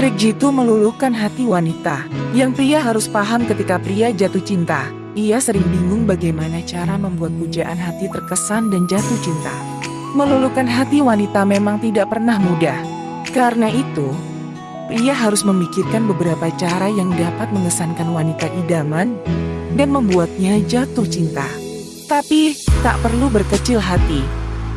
Trik jitu meluluhkan hati wanita. Yang pria harus paham ketika pria jatuh cinta. Ia sering bingung bagaimana cara membuat pujaan hati terkesan dan jatuh cinta. Meluluhkan hati wanita memang tidak pernah mudah. Karena itu, pria harus memikirkan beberapa cara yang dapat mengesankan wanita idaman dan membuatnya jatuh cinta. Tapi, tak perlu berkecil hati.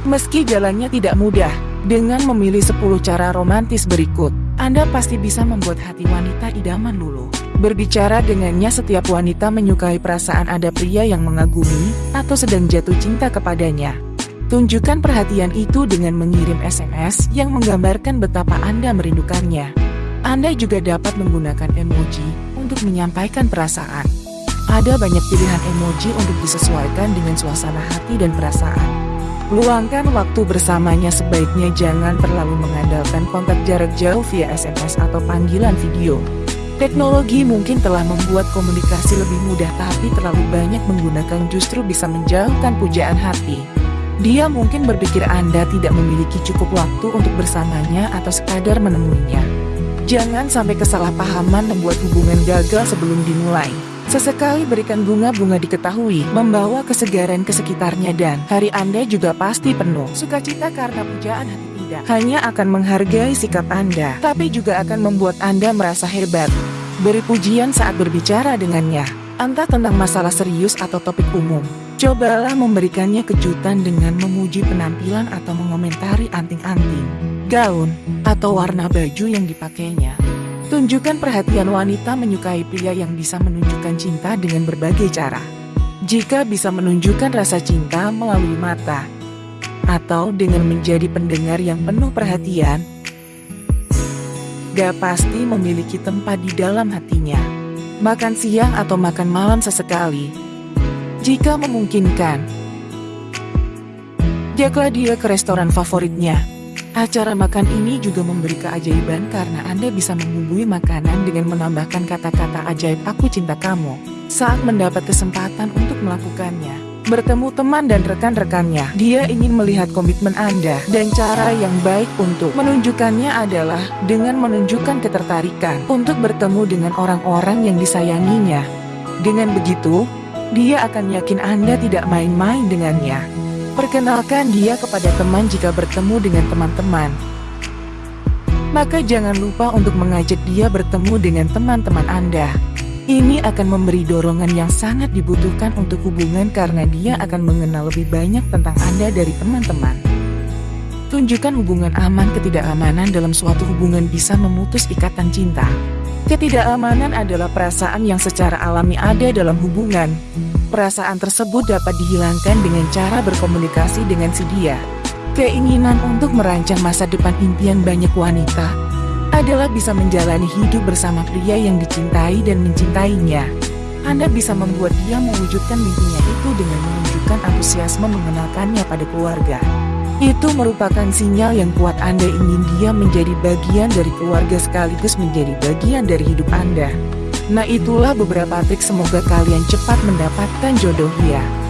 Meski jalannya tidak mudah, dengan memilih 10 cara romantis berikut, Anda pasti bisa membuat hati wanita idaman luluh. Berbicara dengannya setiap wanita menyukai perasaan ada pria yang mengagumi atau sedang jatuh cinta kepadanya. Tunjukkan perhatian itu dengan mengirim SMS yang menggambarkan betapa Anda merindukannya. Anda juga dapat menggunakan emoji untuk menyampaikan perasaan. Ada banyak pilihan emoji untuk disesuaikan dengan suasana hati dan perasaan. Luangkan waktu bersamanya sebaiknya jangan terlalu mengandalkan kontak jarak jauh via SMS atau panggilan video. Teknologi mungkin telah membuat komunikasi lebih mudah tapi terlalu banyak menggunakan justru bisa menjauhkan pujaan hati. Dia mungkin berpikir Anda tidak memiliki cukup waktu untuk bersamanya atau sekadar menemuinya. Jangan sampai kesalahpahaman membuat hubungan gagal sebelum dimulai. Sesekali berikan bunga-bunga diketahui, membawa kesegaran ke sekitarnya dan hari Anda juga pasti penuh. Sukacita karena pujaan hati tidak hanya akan menghargai sikap Anda, tapi juga akan membuat Anda merasa hebat. Beri pujian saat berbicara dengannya, entah tentang masalah serius atau topik umum. Cobalah memberikannya kejutan dengan memuji penampilan atau mengomentari anting-anting, gaun, atau warna baju yang dipakainya. Tunjukkan perhatian wanita menyukai pria yang bisa menunjukkan cinta dengan berbagai cara. Jika bisa menunjukkan rasa cinta melalui mata, atau dengan menjadi pendengar yang penuh perhatian, gak pasti memiliki tempat di dalam hatinya. Makan siang atau makan malam sesekali, jika memungkinkan. Jaga dia ke restoran favoritnya. Acara makan ini juga memberi keajaiban karena Anda bisa membumbui makanan dengan menambahkan kata-kata ajaib aku cinta kamu saat mendapat kesempatan untuk melakukannya. Bertemu teman dan rekan-rekannya, dia ingin melihat komitmen Anda dan cara yang baik untuk menunjukkannya adalah dengan menunjukkan ketertarikan untuk bertemu dengan orang-orang yang disayanginya. Dengan begitu, dia akan yakin Anda tidak main-main dengannya. Perkenalkan dia kepada teman jika bertemu dengan teman-teman. Maka jangan lupa untuk mengajak dia bertemu dengan teman-teman Anda. Ini akan memberi dorongan yang sangat dibutuhkan untuk hubungan karena dia akan mengenal lebih banyak tentang Anda dari teman-teman. Tunjukkan hubungan aman ketidakamanan dalam suatu hubungan bisa memutus ikatan cinta. Ketidakamanan adalah perasaan yang secara alami ada dalam hubungan. Perasaan tersebut dapat dihilangkan dengan cara berkomunikasi dengan si dia. Keinginan untuk merancang masa depan impian banyak wanita adalah bisa menjalani hidup bersama pria yang dicintai dan mencintainya. Anda bisa membuat dia mewujudkan mimpinya itu dengan menunjukkan antusiasme mengenalkannya pada keluarga. Itu merupakan sinyal yang kuat Anda ingin dia menjadi bagian dari keluarga sekaligus menjadi bagian dari hidup Anda. Nah itulah beberapa trik semoga kalian cepat mendapatkan jodoh dia.